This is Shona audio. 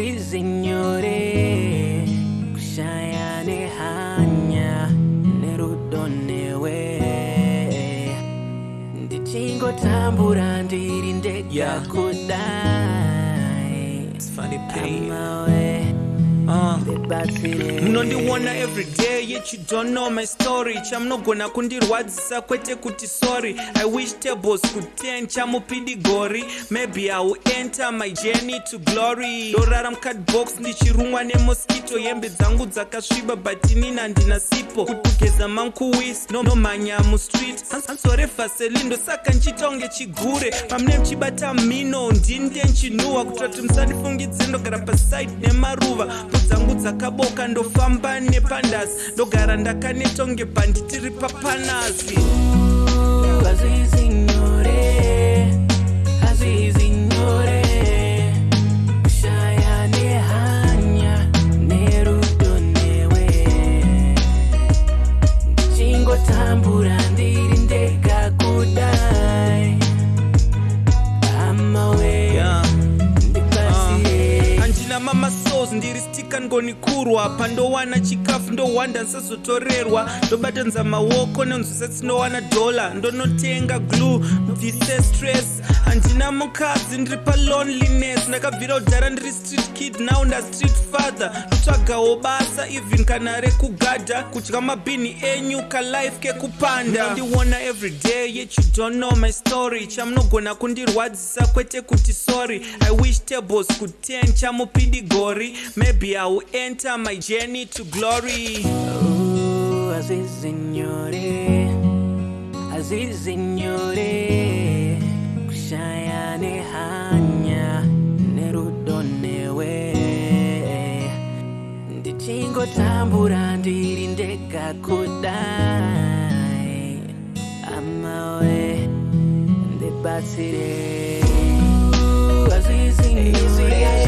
Sí, signore, kushayane hanya, yeah. It's funny pain. Amawe. munondiona uh. everyday yet you don't know my story chamunogona kundirwadzisa kwete kuti sorry i wish tables could ten chamupidigori maybe iwill enter my journey to glory dorara mucadbox ndichirumwa nemoskito hembe dzangu dzakasviba but inini handina sipo kutugeza mankuwis nomhanya no mustreet hanzore faselindo saka nchiita kunge chigure pamune muchibata mino ndinde nchinuhwa kutira kuti musandifungidzire ndogara paside nemaruva dzangu dzakaboka ndofamba nepandasi ndogara ndakanetonge panditiri papanasi Ooh, nyama masos ndiri stika ngonikurwa pandowana chikafu ndohwanda ndisazotorerwa ndobata nza maoko nenzwisa tinowana dolla ndonotenga glue bvise stress handina mukadzi ndiri paloneliness ndakabvira kudhara ndiri street kid now ndastreet father ndotsvagawo basa even kana rekugadha kudya mabhini enyu kalife kekupanda ndiwona everyday yet you don't know my story chamunogona kundirwadzisa kwete kuti sorry i wish tables kut0 chamupi chidi gori maybe i will enter my journey to glory Ooh, azizi nyore azizi nyore kushayane hanya nerudo newe ndichingotambura ndiri ndega kudai amawe ndibatsire Ooh, azizi nyore.